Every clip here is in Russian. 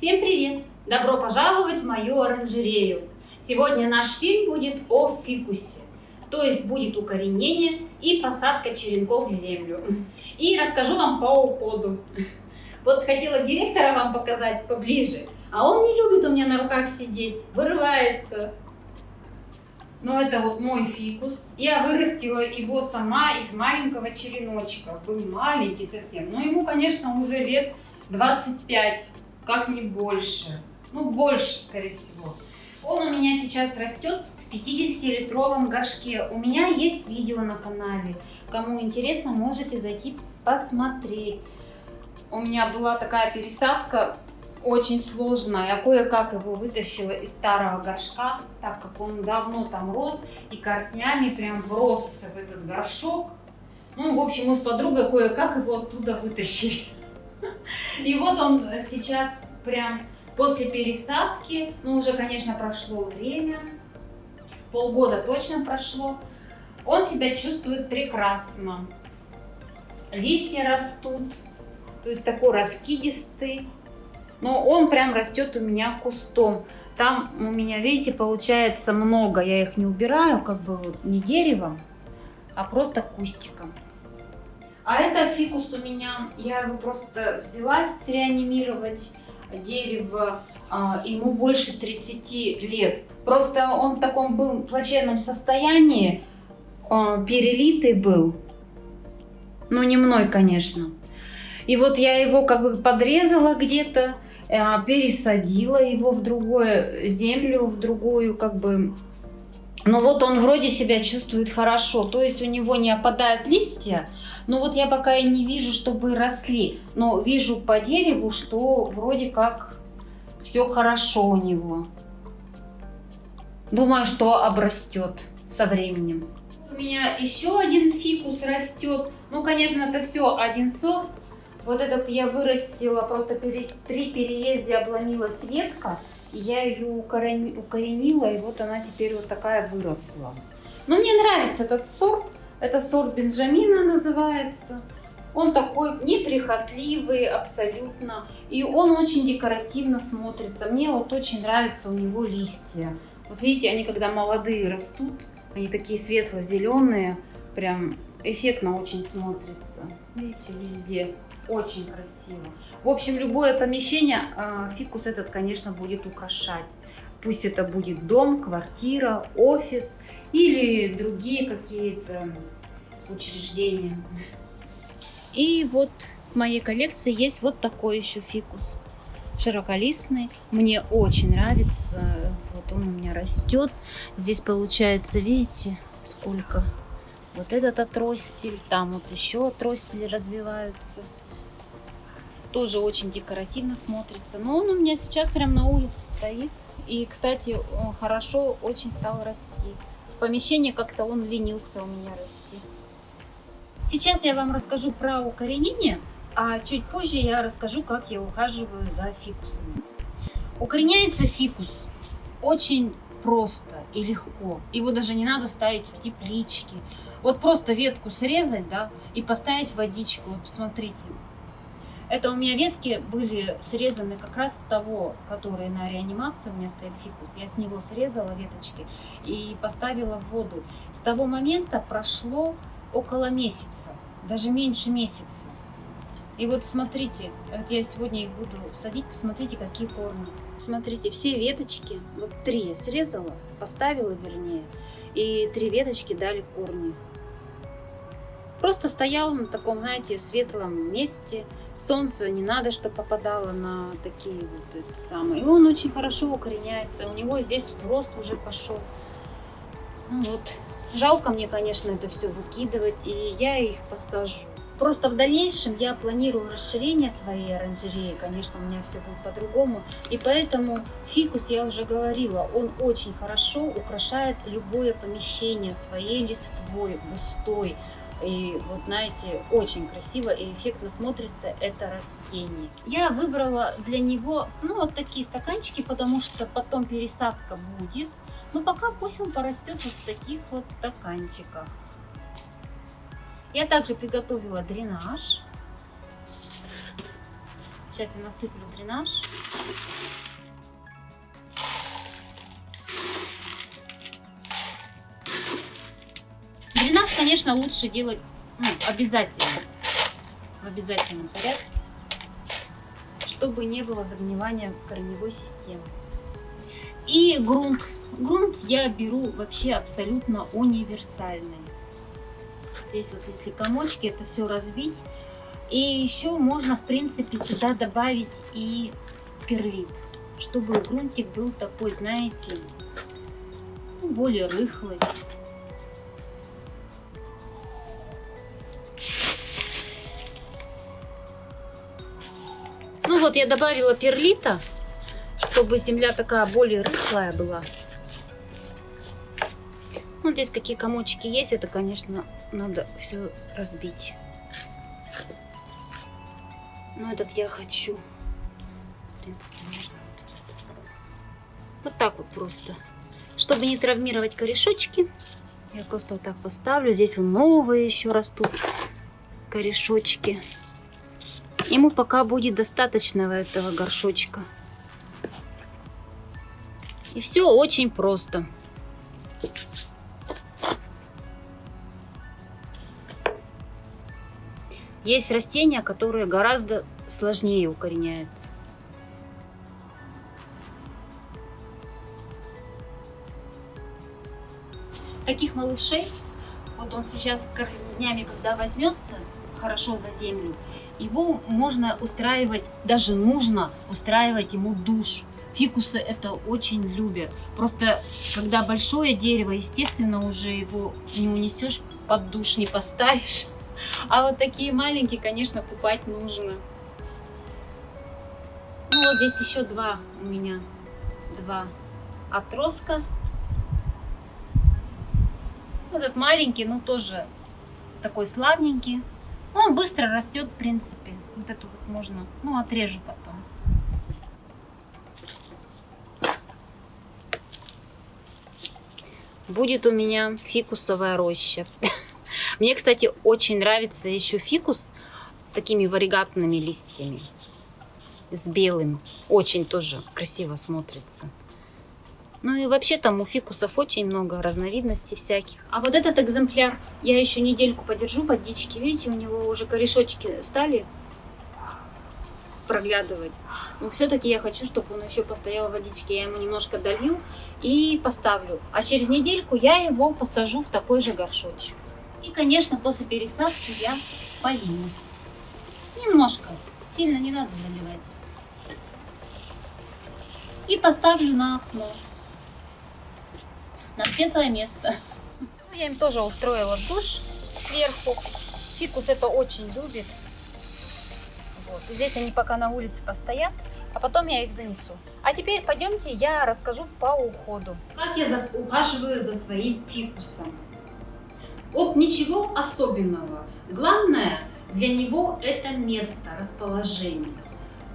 Всем привет! Добро пожаловать в мою оранжерею! Сегодня наш фильм будет о фикусе, то есть будет укоренение и посадка черенков в землю. И расскажу вам по уходу. Вот хотела директора вам показать поближе, а он не любит у меня на руках сидеть, вырывается. Но это вот мой фикус. Я вырастила его сама из маленького череночка. Был маленький совсем. Но ему, конечно, уже лет 25 как не больше. Ну, больше, скорее всего. Он у меня сейчас растет в 50-литровом горшке. У меня есть видео на канале. Кому интересно, можете зайти посмотреть. У меня была такая пересадка очень сложная. Я кое-как его вытащила из старого горшка, так как он давно там рос и корнями прям вросся в этот горшок. Ну, в общем, мы с подругой кое-как его оттуда вытащили. И вот он сейчас прям после пересадки, ну уже, конечно, прошло время, полгода точно прошло, он себя чувствует прекрасно. Листья растут, то есть такой раскидистый, но он прям растет у меня кустом. Там у меня, видите, получается много, я их не убираю, как бы вот не деревом, а просто кустиком. А это фикус у меня, я его просто взялась реанимировать, дерево, а, ему больше 30 лет. Просто он в таком был плачевном состоянии, а, перелитый был, но не мной, конечно. И вот я его как бы подрезала где-то, а, пересадила его в другую землю, в другую как бы но вот он вроде себя чувствует хорошо, то есть у него не опадают листья, но вот я пока и не вижу, чтобы росли, но вижу по дереву, что вроде как все хорошо у него. Думаю, что обрастет со временем. У меня еще один фикус растет. Ну, конечно, это все один сорт. Вот этот я вырастила, просто при переезде обломилась ветка я ее укоренила, и вот она теперь вот такая выросла. Но мне нравится этот сорт. Это сорт Бенджамина называется. Он такой неприхотливый абсолютно. И он очень декоративно смотрится. Мне вот очень нравятся у него листья. Вот видите, они когда молодые растут, они такие светло-зеленые. Прям эффектно очень смотрится. Видите, везде. Очень красиво. В общем, любое помещение а, фикус этот, конечно, будет украшать. Пусть это будет дом, квартира, офис или другие какие-то учреждения. И вот в моей коллекции есть вот такой еще фикус. Широколистный. Мне очень нравится. Вот он у меня растет. Здесь получается, видите, сколько. Вот этот отростель, там вот еще отростели развиваются тоже очень декоративно смотрится. Но он у меня сейчас прям на улице стоит. И, кстати, хорошо очень стал расти. В помещении как-то он ленился у меня расти. Сейчас я вам расскажу про укоренение, а чуть позже я расскажу, как я ухаживаю за фикусами. Укореняется фикус очень просто и легко. Его даже не надо ставить в теплички. Вот просто ветку срезать, да, и поставить водичку. Вот посмотрите, это у меня ветки были срезаны как раз с того, который на реанимации, у меня стоит фикус. Я с него срезала веточки и поставила в воду. С того момента прошло около месяца, даже меньше месяца. И вот смотрите, вот я сегодня их буду садить, посмотрите, какие корни. Смотрите, все веточки, вот три срезала, поставила вернее, и три веточки дали корни. Просто стоял на таком, знаете, светлом месте, солнце не надо, чтобы попадало на такие вот самые. И он очень хорошо укореняется. У него здесь рост уже пошел. Ну вот. Жалко мне, конечно, это все выкидывать, и я их посажу. Просто в дальнейшем я планирую расширение своей оранжереи. Конечно, у меня все будет по-другому. И поэтому фикус, я уже говорила, он очень хорошо украшает любое помещение своей листвой, густой, и вот знаете, очень красиво и эффектно смотрится это растение. Я выбрала для него, ну, вот такие стаканчики, потому что потом пересадка будет. Но пока пусть он порастет вот в таких вот стаканчиках. Я также приготовила дренаж. Сейчас я насыплю дренаж. Конечно, лучше делать ну, обязательно. В обязательном порядке. Чтобы не было загнивания корневой системы. И грунт. Грунт я беру вообще абсолютно универсальный. Здесь вот если комочки, это все разбить. И еще можно, в принципе, сюда добавить и перлит. Чтобы грунтик был такой, знаете, более рыхлый. Вот я добавила перлита чтобы земля такая более рыхлая была. Вот здесь какие комочки есть, это, конечно, надо все разбить. Но этот я хочу. В принципе, можно вот так вот просто. Чтобы не травмировать корешочки, я просто вот так поставлю. Здесь вот новые еще растут корешочки. Ему пока будет достаточно этого горшочка. И все очень просто. Есть растения, которые гораздо сложнее укореняются. Таких малышей, вот он сейчас днями, когда возьмется хорошо за землю, его можно устраивать, даже нужно устраивать ему душ Фикусы это очень любят. Просто когда большое дерево, естественно, уже его не унесешь, под душ не поставишь. А вот такие маленькие, конечно, купать нужно. Ну вот здесь еще два у меня, два отростка. Этот маленький, ну тоже такой славненький. Он быстро растет, в принципе. Вот эту вот можно, ну отрежу потом. будет у меня фикусовая роща. Мне, кстати, очень нравится еще фикус с такими варигатными листьями. С белым. Очень тоже красиво смотрится. Ну и вообще там у фикусов очень много разновидностей всяких. А вот этот экземпляр я еще недельку подержу водички. Видите, у него уже корешочки стали проглядывать. Но все-таки я хочу, чтобы он еще постоял в водичке. Я ему немножко долью и поставлю. А через недельку я его посажу в такой же горшочек. И, конечно, после пересадки я полью. Немножко. Сильно не надо заливать. И поставлю на окно. На светлое место. Ну, я им тоже устроила душ сверху. Фикус это очень любит. Вот. Здесь они пока на улице постоят, а потом я их занесу. А теперь пойдемте, я расскажу по уходу. Как я ухаживаю за своим фикусом. Вот ничего особенного. Главное для него это место, расположение.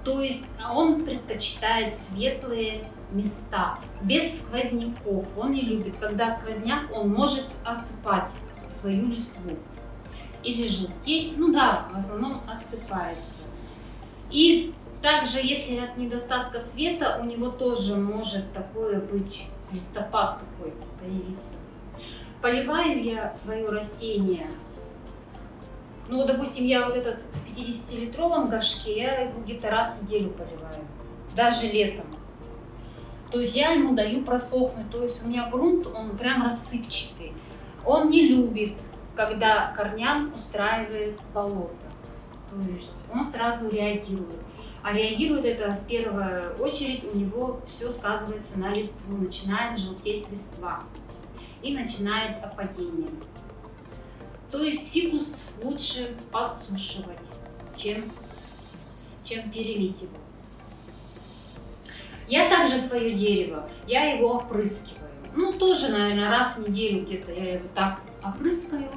То есть он предпочитает светлые места, без сквозняков. Он не любит, когда сквозняк, он может осыпать свою листву. Или желтеть, ну да, в основном отсыпается. И также, если от недостатка света, у него тоже может такое быть листопад такой появиться. Поливаю я свое растение. Ну, допустим, я вот этот в 50-литровом горшке, я его где-то раз в неделю поливаю. Даже летом. То есть я ему даю просохнуть. То есть у меня грунт, он прям рассыпчатый. Он не любит, когда корням устраивает болото. То есть он сразу реагирует. А реагирует это в первую очередь, у него все сказывается на листву, начинает желтеть листва и начинает опадение. То есть фикус лучше подсушивать, чем, чем перелить его. Я также свое дерево, я его опрыскиваю. Ну, тоже, наверное, раз в неделю где-то я его так опрыскаю,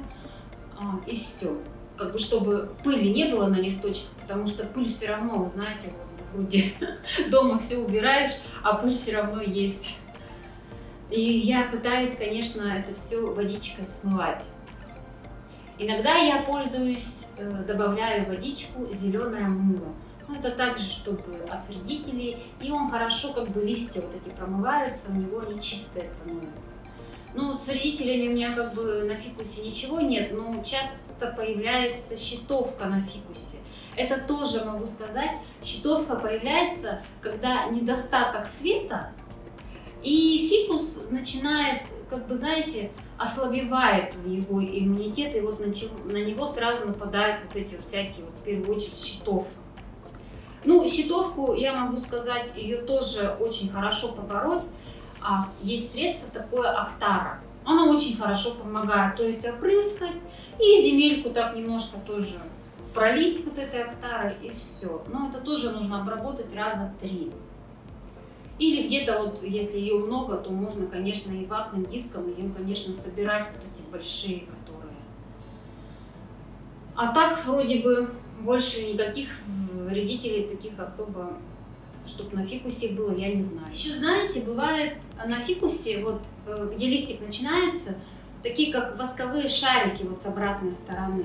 а, и все как бы чтобы пыли не было на листочках, потому что пыль все равно, вы знаете, вроде дома все убираешь, а пыль все равно есть. И я пытаюсь, конечно, это все водичкой смывать. Иногда я пользуюсь, э, добавляю водичку зеленое мыло. Ну, это также, чтобы от вредителей. И он хорошо, как бы листья вот эти промываются, у него они чистые становятся. Ну, с вредителями у меня как бы на фикусе ничего нет, но часто появляется щитовка на фикусе. Это тоже могу сказать, щитовка появляется, когда недостаток света, и фикус начинает, как бы, знаете, ослабевает его иммунитет, и вот на, на него сразу нападают вот эти вот всякие, вот, в первую очередь, щитовка. Ну, щитовку, я могу сказать, ее тоже очень хорошо побороть. А есть средство такое Актара. Оно очень хорошо помогает, то есть опрыскать и земельку так немножко тоже пролить вот этой Актарой и все. Но это тоже нужно обработать раза три. Или где-то вот, если ее много, то можно, конечно, и ватным диском ее, конечно, собирать вот эти большие, которые. А так, вроде бы, больше никаких вредителей таких особо, чтобы на фикусе было, я не знаю. Еще, знаете, бывает на фикусе, вот э, где листик начинается, такие как восковые шарики вот с обратной стороны.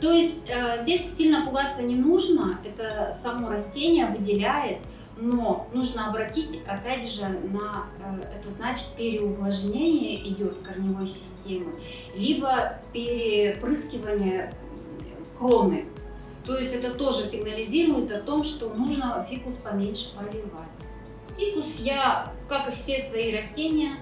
То есть э, здесь сильно пугаться не нужно, это само растение выделяет но нужно обратить, опять же, на, э, это значит переувлажнение идет корневой системы, либо перепрыскивание кроны. То есть это тоже сигнализирует о том, что нужно фикус поменьше поливать. Фикус я, как и все свои растения,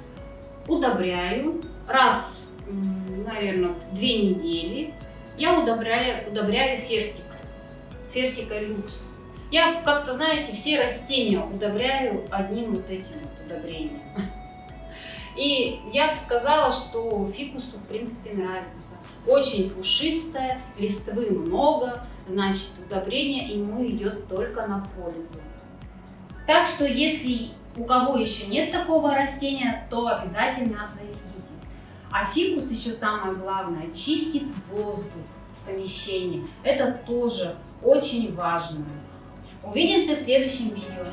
удобряю раз, наверное, в две недели. Я удобряю, удобряю фертикой, фертика люкс я как-то, знаете, все растения удобряю одним вот этим вот удобрением. И я бы сказала, что фикусу, в принципе, нравится. Очень пушистая, листвы много, значит, удобрение ему идет только на пользу. Так что, если у кого еще нет такого растения, то обязательно обзаведитесь. А фикус еще самое главное, чистит воздух в помещении. Это тоже очень важно. Увидимся в следующем видео.